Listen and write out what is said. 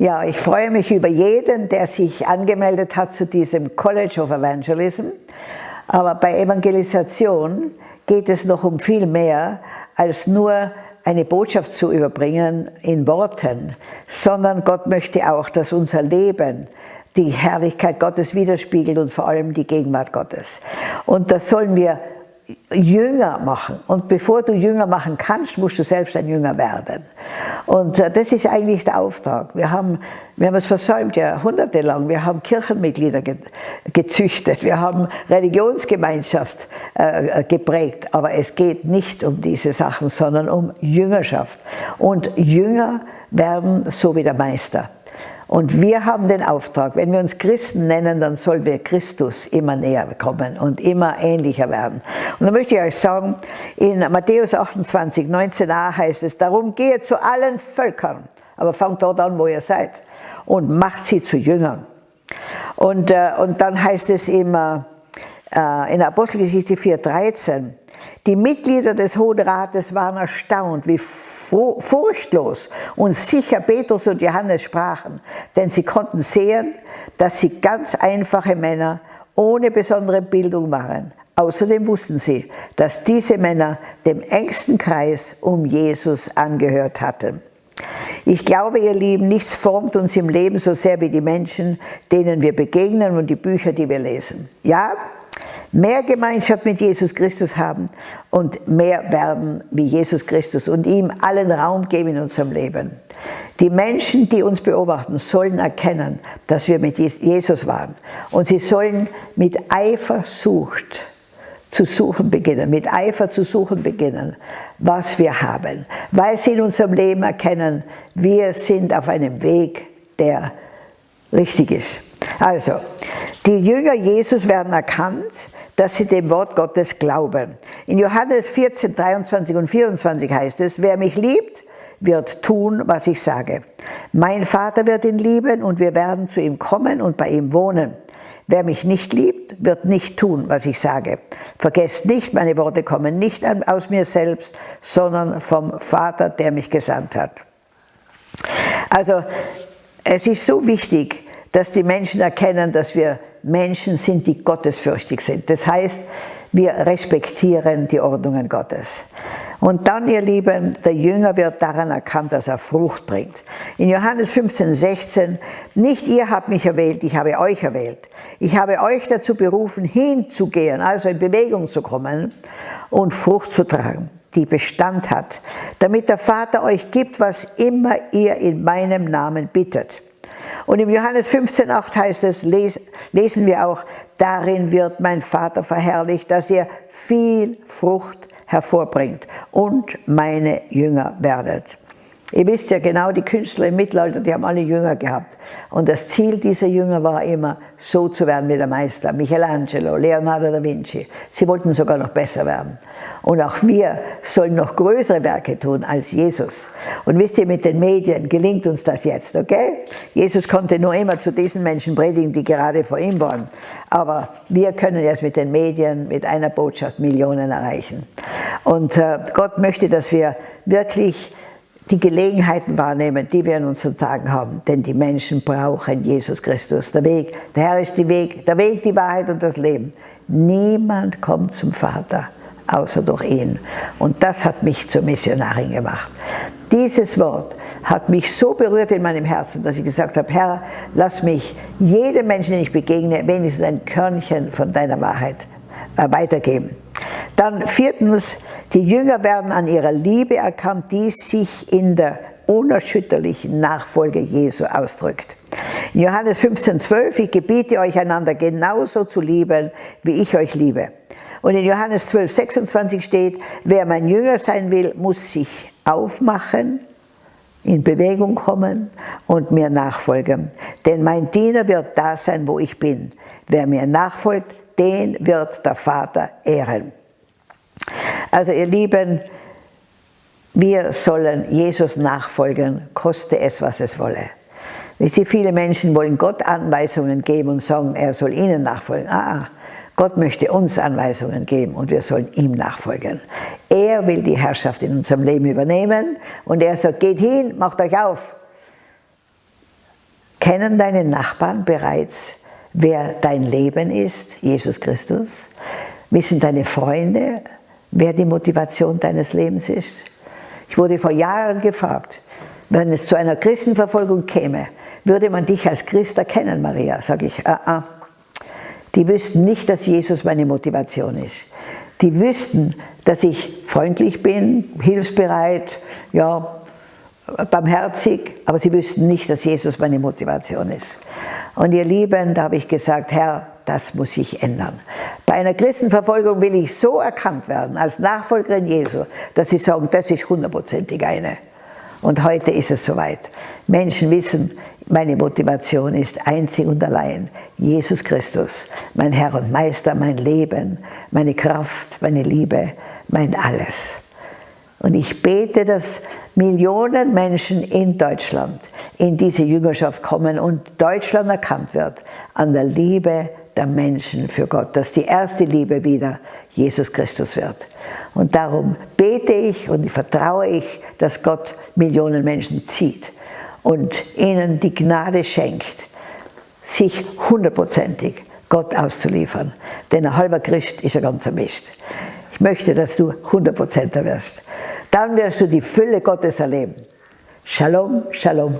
Ja, ich freue mich über jeden, der sich angemeldet hat zu diesem College of Evangelism. Aber bei Evangelisation geht es noch um viel mehr als nur eine Botschaft zu überbringen in Worten, sondern Gott möchte auch, dass unser Leben die Herrlichkeit Gottes widerspiegelt und vor allem die Gegenwart Gottes. Und das sollen wir Jünger machen. Und bevor du Jünger machen kannst, musst du selbst ein Jünger werden. Und äh, das ist eigentlich der Auftrag. Wir haben, wir haben es versäumt, jahrhundertelang. Wir haben Kirchenmitglieder gezüchtet, wir haben Religionsgemeinschaft äh, geprägt. Aber es geht nicht um diese Sachen, sondern um Jüngerschaft. Und Jünger werden so wie der Meister. Und wir haben den Auftrag, wenn wir uns Christen nennen, dann sollen wir Christus immer näher kommen und immer ähnlicher werden. Und da möchte ich euch sagen, in Matthäus 28, 19a heißt es, darum gehe zu allen Völkern, aber fangt dort an, wo ihr seid, und macht sie zu Jüngern. Und, äh, und dann heißt es immer äh, in Apostelgeschichte 4,13, die Mitglieder des Hohen Rates waren erstaunt, wie furchtlos und sicher Petrus und Johannes sprachen, denn sie konnten sehen, dass sie ganz einfache Männer ohne besondere Bildung waren. Außerdem wussten sie, dass diese Männer dem engsten Kreis um Jesus angehört hatten. Ich glaube, ihr Lieben, nichts formt uns im Leben so sehr wie die Menschen, denen wir begegnen und die Bücher, die wir lesen. Ja, mehr Gemeinschaft mit Jesus Christus haben und mehr werden wie Jesus Christus und ihm allen Raum geben in unserem Leben. Die Menschen, die uns beobachten, sollen erkennen, dass wir mit Jesus waren. Und sie sollen mit Eifersucht zu suchen beginnen, mit Eifer zu suchen beginnen, was wir haben. Weil sie in unserem Leben erkennen, wir sind auf einem Weg, der richtig ist. Also, die Jünger Jesus werden erkannt, dass sie dem Wort Gottes glauben. In Johannes 14, 23 und 24 heißt es, wer mich liebt, wird tun, was ich sage. Mein Vater wird ihn lieben und wir werden zu ihm kommen und bei ihm wohnen. Wer mich nicht liebt, wird nicht tun, was ich sage. Vergesst nicht, meine Worte kommen nicht aus mir selbst, sondern vom Vater, der mich gesandt hat. Also, es ist so wichtig, dass die Menschen erkennen, dass wir Menschen sind, die gottesfürchtig sind. Das heißt, wir respektieren die Ordnungen Gottes. Und dann, ihr Lieben, der Jünger wird daran erkannt, dass er Frucht bringt. In Johannes 15, 16, nicht ihr habt mich erwählt, ich habe euch erwählt. Ich habe euch dazu berufen, hinzugehen, also in Bewegung zu kommen und Frucht zu tragen, die Bestand hat, damit der Vater euch gibt, was immer ihr in meinem Namen bittet. Und im Johannes 15,8 heißt es, lesen wir auch, darin wird mein Vater verherrlicht, dass ihr viel Frucht hervorbringt und meine Jünger werdet. Ihr wisst ja genau, die Künstler im Mittelalter, die haben alle Jünger gehabt. Und das Ziel dieser Jünger war immer, so zu werden wie der Meister, Michelangelo, Leonardo da Vinci. Sie wollten sogar noch besser werden. Und auch wir sollen noch größere Werke tun als Jesus. Und wisst ihr, mit den Medien gelingt uns das jetzt, okay? Jesus konnte nur immer zu diesen Menschen predigen, die gerade vor ihm waren. Aber wir können jetzt mit den Medien, mit einer Botschaft Millionen erreichen. Und äh, Gott möchte, dass wir wirklich die Gelegenheiten wahrnehmen, die wir in unseren Tagen haben. Denn die Menschen brauchen Jesus Christus. Der Weg, der Herr ist die Weg, der Weg, die Wahrheit und das Leben. Niemand kommt zum Vater, außer durch ihn. Und das hat mich zur Missionarin gemacht. Dieses Wort hat mich so berührt in meinem Herzen, dass ich gesagt habe, Herr, lass mich jedem Menschen, den ich begegne, wenigstens ein Körnchen von deiner Wahrheit äh, weitergeben. Dann viertens, die Jünger werden an ihrer Liebe erkannt, die sich in der unerschütterlichen Nachfolge Jesu ausdrückt. In Johannes 15, 12, ich gebiete euch einander genauso zu lieben, wie ich euch liebe. Und in Johannes 12, 26 steht, wer mein Jünger sein will, muss sich aufmachen, in Bewegung kommen und mir nachfolgen. Denn mein Diener wird da sein, wo ich bin. Wer mir nachfolgt, den wird der Vater ehren. Also ihr Lieben, wir sollen Jesus nachfolgen, koste es, was es wolle. Wisst ihr, viele Menschen wollen Gott Anweisungen geben und sagen, er soll ihnen nachfolgen. Ah, ah, Gott möchte uns Anweisungen geben und wir sollen ihm nachfolgen. Er will die Herrschaft in unserem Leben übernehmen und er sagt, geht hin, macht euch auf. Kennen deine Nachbarn bereits, wer dein Leben ist, Jesus Christus? Wissen deine Freunde, wer die Motivation deines Lebens ist? Ich wurde vor Jahren gefragt, wenn es zu einer Christenverfolgung käme, würde man dich als Christ erkennen, Maria? Sage ich, ah, ah. Die wüssten nicht, dass Jesus meine Motivation ist. Die wüssten, dass ich freundlich bin, hilfsbereit, ja, barmherzig, aber sie wüssten nicht, dass Jesus meine Motivation ist. Und ihr Lieben, da habe ich gesagt, Herr, das muss sich ändern. Bei einer Christenverfolgung will ich so erkannt werden, als Nachfolgerin Jesu, dass sie sagen, das ist hundertprozentig eine. Und heute ist es soweit. Menschen wissen, meine Motivation ist einzig und allein Jesus Christus, mein Herr und Meister, mein Leben, meine Kraft, meine Liebe, mein Alles. Und ich bete, dass Millionen Menschen in Deutschland in diese Jüngerschaft kommen und Deutschland erkannt wird an der Liebe der Menschen für Gott, dass die erste Liebe wieder Jesus Christus wird. Und darum bete ich und vertraue ich, dass Gott Millionen Menschen zieht und ihnen die Gnade schenkt, sich hundertprozentig Gott auszuliefern. Denn ein halber Christ ist ein ganzer Mist. Ich möchte, dass du hundertprozenter wirst. Dann wirst du die Fülle Gottes erleben. Shalom, Shalom.